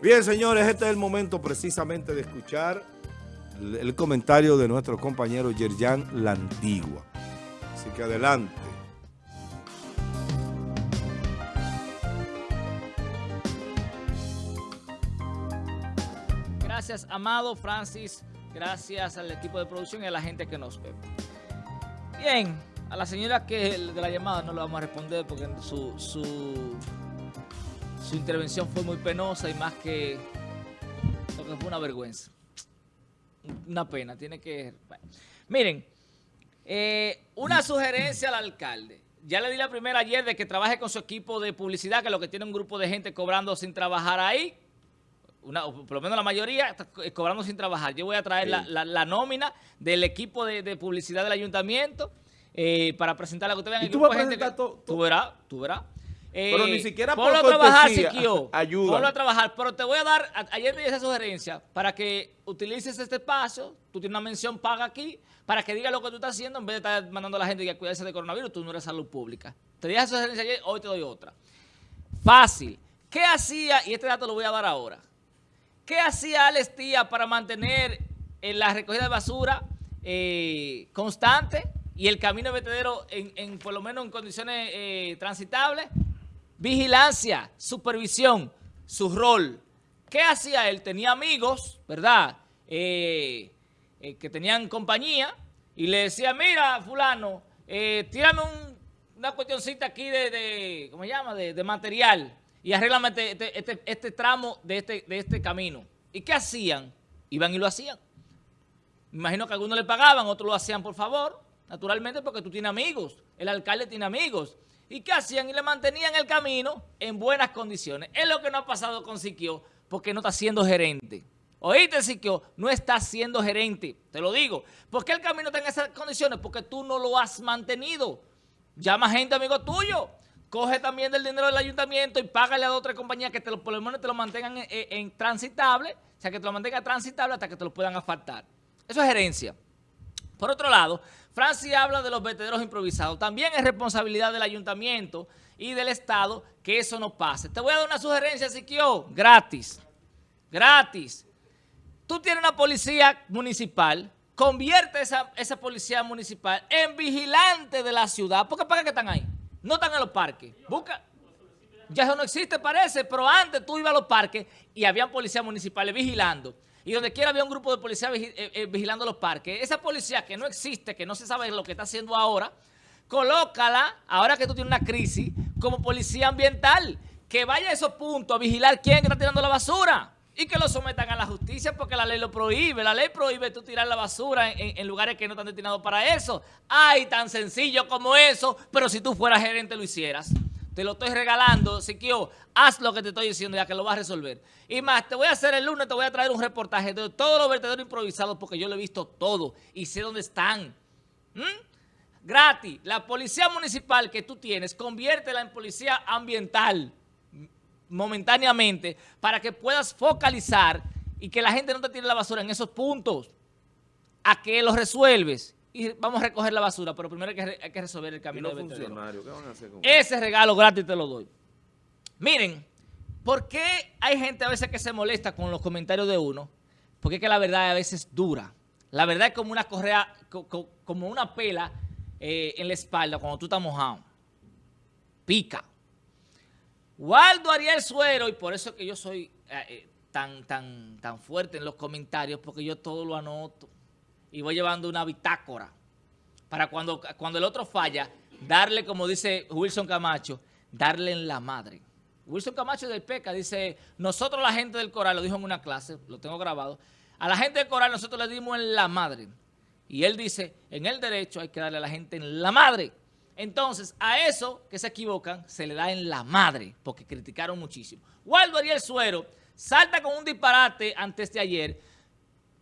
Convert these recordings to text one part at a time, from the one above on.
Bien, señores, este es el momento precisamente de escuchar el, comentario de nuestro compañero Yerjan Lantigua. Así que adelante. Gracias, Amado, Francis, gracias al equipo de producción y a la gente que nos ve. Bien, a la señora que de la llamada no le vamos a responder porque su, su, su intervención fue muy penosa y más que lo que fue una vergüenza. Una pena, tiene que... bueno. Miren, eh, una sugerencia al alcalde. Ya le di la primera ayer de que trabaje con su equipo de publicidad, que lo que tiene un grupo de gente cobrando sin trabajar ahí, una, o por lo menos la mayoría, eh, cobrando sin trabajar. Yo voy a traer la, la- la nómina del equipo de, de publicidad del ayuntamiento eh, para presentarla que ustedes vean. ¿Y el tú grupo vas a gente presentar que- Tú verás, tú verás. Eh, Pero ni siquiera por ponlo a trabajar, Siquio. ayuda. Ponlo a trabajar, pero te voy a dar, a- ayer te di esa sugerencia, para que utilices este espacio, tú tienes una mención paga aquí, para que diga lo que tú estás haciendo, en vez de estar mandando a la gente a cuidarse de coronavirus, tú no eres salud pública. Te di esa sugerencia ayer, hoy te doy otra. Fácil. ¿Qué hacía? Y este dato lo voy a dar ahora. ¿Qué hacía Alex Tía para mantener la recogida de basura eh, constante y el camino de vertedero en, en, por lo menos en condiciones eh, transitables? Vigilancia, supervisión, su rol. ¿Qué hacía él? Tenía amigos, ¿verdad? Eh, eh, que tenían compañía y le decía, mira, fulano, eh, tírame un- una cuestioncita aquí de, de- ¿cómo se llama? De, de material y arréglame este, este- este- este tramo de este, de este camino. ¿Y qué hacían? Iban y lo hacían. Me imagino que algunos le pagaban, otros lo hacían por favor, naturalmente porque tú tienes amigos, el alcalde tiene amigos. ¿Y qué hacían? Y le mantenían el camino en buenas condiciones. Es lo que no ha pasado con Siquio, porque no está siendo gerente. ¿Oíste, Siquio? No está siendo gerente, te lo digo. ¿Por qué el camino está en esas condiciones? Porque tú no lo has mantenido. Llama gente amigo tuyo. Coge también del dinero del ayuntamiento y págale a otra compañía que te lo, por lo menos te lo mantengan en, en- en transitable, o sea, que te lo mantenga transitable hasta que te lo puedan asfaltar. Eso es gerencia. Por otro lado, Francis habla de los vertederos improvisados. También es responsabilidad del ayuntamiento y del Estado que eso no pase. Te voy a dar una sugerencia, Siquio, gratis. Gratis. Tú tienes una policía municipal, convierte esa, esa policía municipal en vigilante de la ciudad. ¿Por qué para qué están ahí? No están en los parques. Busca. Ya eso no existe, parece, pero antes tú ibas a los parques y habían policías municipales vigilando. Y donde quiera había un grupo de policías eh, eh, vigilando los parques. Esa policía que no existe, que no se sabe lo que está haciendo ahora, colócala, ahora que tú tienes una crisis, como policía ambiental. Que vaya a esos puntos a vigilar quién está tirando la basura. Y que lo sometan a la justicia porque la ley lo prohíbe. La ley prohíbe tú tirar la basura en- en lugares que no están destinados para eso. Ay, tan sencillo como eso. Pero si tú fueras gerente lo hicieras. Te lo estoy regalando, Siquio, haz lo que te estoy diciendo ya que lo vas a resolver. Y más, te voy a hacer el lunes, te voy a traer un reportaje de todos los vertederos improvisados porque yo lo he visto todo y sé dónde están. ¿Mm? Gratis, la policía municipal que tú tienes, conviértela en policía ambiental momentáneamente para que puedas focalizar y que la gente no te tire la basura en esos puntos. ¿A qué lo resuelves? Y vamos a recoger la basura, pero primero hay que, re- hay que resolver el camino de ¿qué van a hacer con Ese regalo gratis te lo doy. Miren, ¿por qué hay gente a veces que se molesta con los comentarios de uno? Porque es que la verdad a veces es dura. La verdad es como una correa, co- co- como una pela eh, en la espalda cuando tú estás mojado. Pica. Waldo Ariel Suero, y por eso es que yo soy eh, eh, tan, tan, tan fuerte en los comentarios, porque yo todo lo anoto. Y voy llevando una bitácora para cuando, cuando el otro falla, darle, como dice Wilson Camacho, darle en la madre. Wilson Camacho del PECA dice, nosotros la gente del coral, lo dijo en una clase, lo tengo grabado, a la gente del coral nosotros le dimos en la madre. Y él dice, en el derecho hay que darle a la gente en la madre. Entonces, a eso que se equivocan, se le da en la madre, porque criticaron muchísimo. Waldo Ariel Suero salta con un disparate antes de ayer.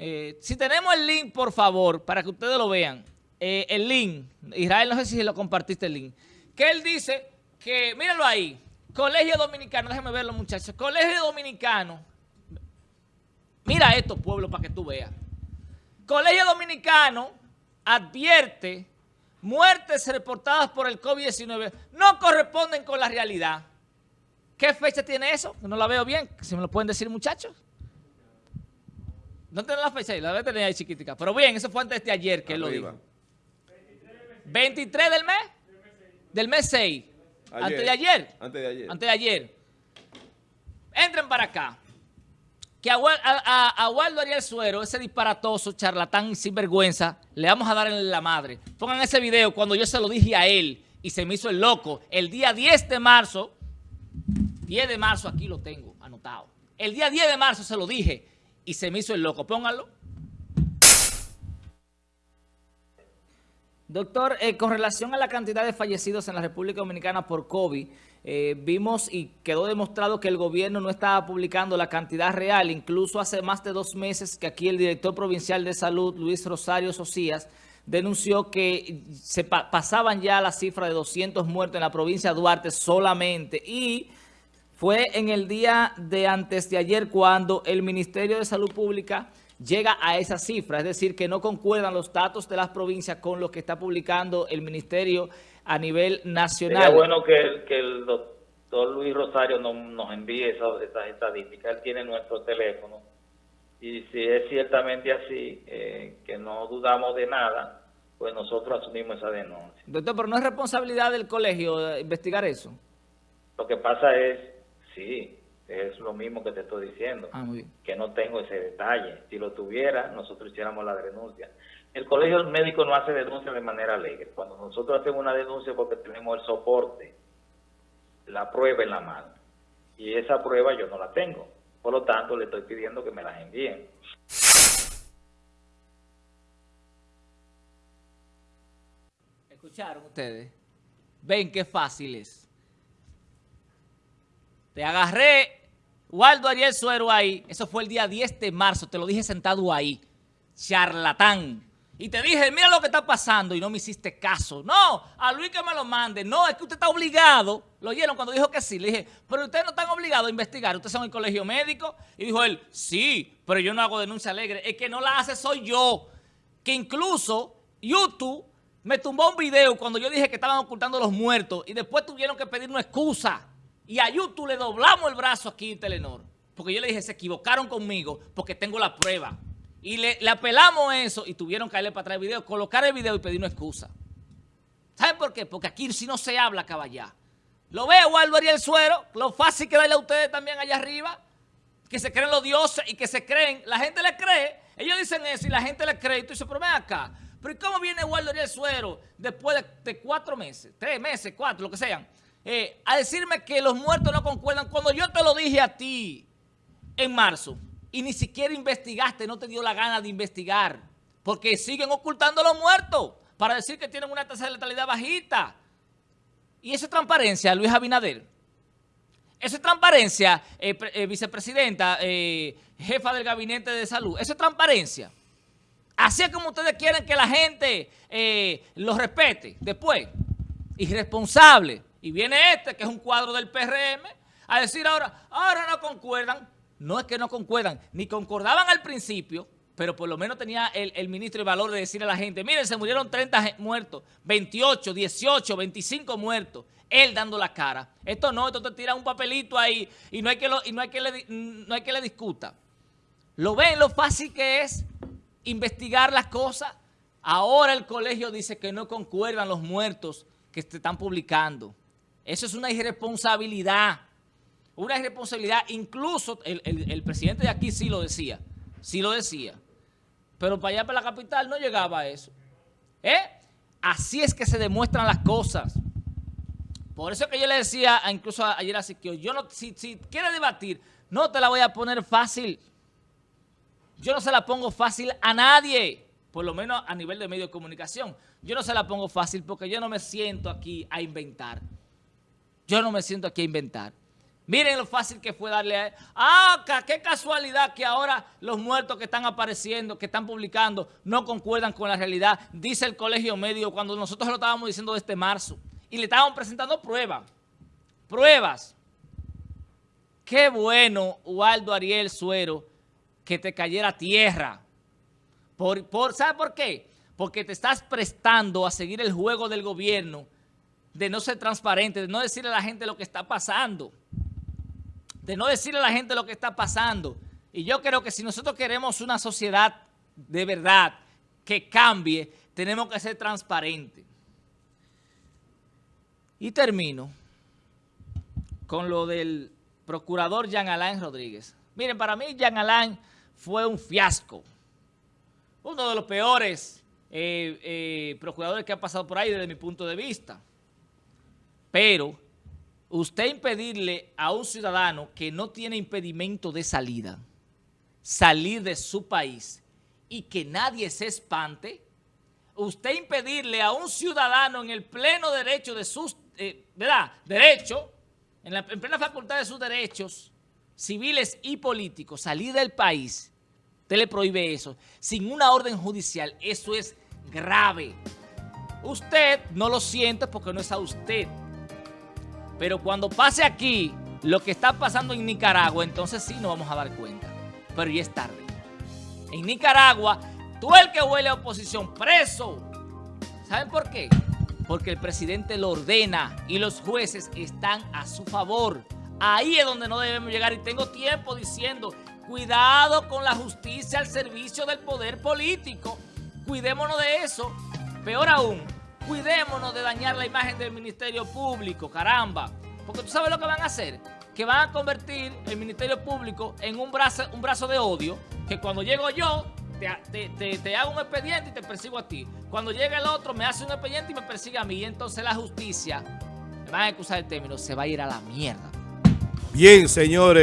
Eh, si tenemos el link, por favor, para que ustedes lo vean. Eh, el link, Israel, no sé si lo compartiste el link. Que él dice que, mírenlo ahí, Colegio Dominicano, déjenme verlo muchachos, Colegio Dominicano, mira esto pueblo para que tú veas. Colegio Dominicano advierte muertes reportadas por el COVID-19 no corresponden con la realidad. ¿Qué fecha tiene eso? No la veo bien. Si me lo pueden decir, muchachos. No tiene la fecha ahí, la debe tener ahí chiquitica. Pero bien, eso fue antes de ayer que él lo dijo. 23 del mes. Del mes 6. Antes de ayer. Antes de ayer. Antes de ayer. Entren para acá. Que a, a, Waldo Ariel Suero, ese disparatoso, charlatán sin vergüenza, le vamos a dar en la madre. Pongan ese video cuando yo se lo dije a él y se me hizo el loco. El día 10 de marzo, 10 de marzo aquí lo tengo anotado. El día 10 de marzo se lo dije y se me hizo el loco. Pónganlo. Doctor, eh, con relación a la cantidad de fallecidos en la República Dominicana por COVID, eh, vimos y quedó demostrado que el gobierno no estaba publicando la cantidad real. Incluso hace más de dos meses que aquí el director provincial de salud, Luis Rosario Socias, denunció que se pasaban ya la cifra de 200 muertos en la provincia de Duarte solamente y fue en el día de antes de ayer cuando el Ministerio de Salud Pública llega a esa cifra, es decir, que no concuerdan los datos de las provincias con lo que está publicando el Ministerio a nivel nacional. Sería bueno que, que el doctor Luis Rosario nos envíe esas, estadísticas, él tiene nuestro teléfono, y si es ciertamente así, eh, que no dudamos de nada, pues nosotros asumimos esa denuncia. Doctor, pero no es responsabilidad del colegio investigar eso. Lo que pasa es, sí, es lo mismo que te estoy diciendo, ah, que no tengo ese detalle. Si lo tuviera, nosotros hiciéramos la denuncia. El colegio médico no hace denuncia de manera alegre. Cuando nosotros hacemos una denuncia porque tenemos el soporte, la prueba en la mano. Y esa prueba yo no la tengo. Por lo tanto, le estoy pidiendo que me las envíen. ¿Escucharon ustedes? Ven qué fácil es. Te agarré Waldo Ariel Suero ahí, eso fue el día 10 de marzo, te lo dije sentado ahí, charlatán. Y te dije, mira lo que está pasando y no me hiciste caso. No, a Luis que me lo mande. No, es que usted está obligado. Lo oyeron cuando dijo que sí. Le dije, pero ustedes no están obligados a investigar. Ustedes son el colegio médico. Y dijo él, sí, pero yo no hago denuncia alegre. Es que no la hace soy yo. Que incluso YouTube me tumbó un video cuando yo dije que estaban ocultando los muertos y después tuvieron que pedir una excusa. Y a YouTube le doblamos el brazo aquí en Telenor. Porque yo le dije, se equivocaron conmigo porque tengo la prueba. Y le, apelamos eso y tuvieron que darle para atrás el video, colocar el video y pedir una excusa. ¿Saben por qué? Porque aquí si no se habla caballá. Lo veo, Waldo Ariel Suero, lo fácil que darle a ustedes también allá arriba, que se creen los dioses y que se creen, la gente le cree, ellos dicen eso y la gente le cree, y tú dices, pero ven acá, pero ¿y cómo viene Waldo Ariel Suero después de cuatro meses, tres meses, cuatro, lo que sean, eh, a decirme que los muertos no concuerdan cuando yo te lo dije a ti en marzo y ni siquiera investigaste, no te dio la gana de investigar porque siguen ocultando los muertos para decir que tienen una tasa de letalidad bajita. Y eso es transparencia, Luis Abinader. Eso es transparencia, eh, eh, vicepresidenta, jefa del gabinete de salud. Eso es transparencia. Así es como ustedes quieren que la gente los respete después. Irresponsable. Y viene este, que es un cuadro del PRM, a decir ahora, ahora no concuerdan. No es que no concuerdan, ni concordaban al principio, pero por lo menos tenía el, ministro el valor de decirle a la gente, miren, se murieron 30 muertos, 28, 18, 25 muertos. Él dando la cara. Esto no, esto te tira un papelito ahí y no hay que, y no hay que, le, no hay que le discuta. ¿Lo ven lo fácil que es investigar las cosas? Ahora el colegio dice que no concuerdan los muertos que se están publicando. Eso es una irresponsabilidad. Una irresponsabilidad. Incluso el, presidente de aquí sí lo decía. Sí lo decía. Pero para allá, para la capital, no llegaba a eso. ¿Eh? Así es que se demuestran las cosas. Por eso que yo le decía, incluso ayer a Siquio, yo no, si, si quiere debatir, no te la voy a poner fácil. Yo no se la pongo fácil a nadie, por lo menos a nivel de medio de comunicación. Yo no se la pongo fácil porque yo no me siento aquí a inventar. Yo no me siento aquí a inventar. Miren lo fácil que fue darle a... ¡Ah, qué casualidad que ahora los muertos que están apareciendo, que están publicando, no concuerdan con la realidad! Dice el colegio médico cuando nosotros lo estábamos diciendo desde marzo. Y le estábamos presentando pruebas. Pruebas. Qué bueno, Waldo Ariel Suero, que te cayera tierra. Por, por, ¿Sabe por qué? Porque te estás prestando a seguir el juego del gobierno de no ser transparente, de no decirle a la gente lo que está pasando. de no decirle a la gente lo que está pasando. Y yo creo que si nosotros queremos una sociedad de verdad que cambie, tenemos que ser transparentes. Y termino con lo del procurador Jean Alain Rodríguez. Miren, para mí Jean Alain fue un fiasco. Uno de los peores eh, eh, procuradores que ha pasado por ahí desde mi punto de vista. Pero usted impedirle a un ciudadano que no tiene impedimento de salida, salir de su país y que nadie se espante, usted impedirle a un ciudadano en el pleno derecho de sus, eh, ¿verdad? Derecho, en, la, en plena facultad de sus derechos civiles y políticos, salir del país, usted le prohíbe eso, sin una orden judicial, eso es grave. Usted no lo siente porque no es a usted. Pero cuando pase aquí lo que está pasando en Nicaragua, entonces sí nos vamos a dar cuenta. Pero ya es tarde. En Nicaragua, tú el que huele a oposición, preso. ¿Saben por qué? Porque el presidente lo ordena y los jueces están a su favor. Ahí es donde no debemos llegar y tengo tiempo diciendo, cuidado con la justicia al servicio del poder político. Cuidémonos de eso. Peor aún, cuidémonos de dañar la imagen del Ministerio Público, caramba. Porque tú sabes lo que van a hacer, que van a convertir el Ministerio Público en un brazo, un brazo de odio, que cuando llego yo, te, te, te, hago un expediente y te persigo a ti. Cuando llega el otro, me hace un expediente y me persigue a mí. Y entonces la justicia, me van a excusar el término, se va a ir a la mierda. Bien, señores.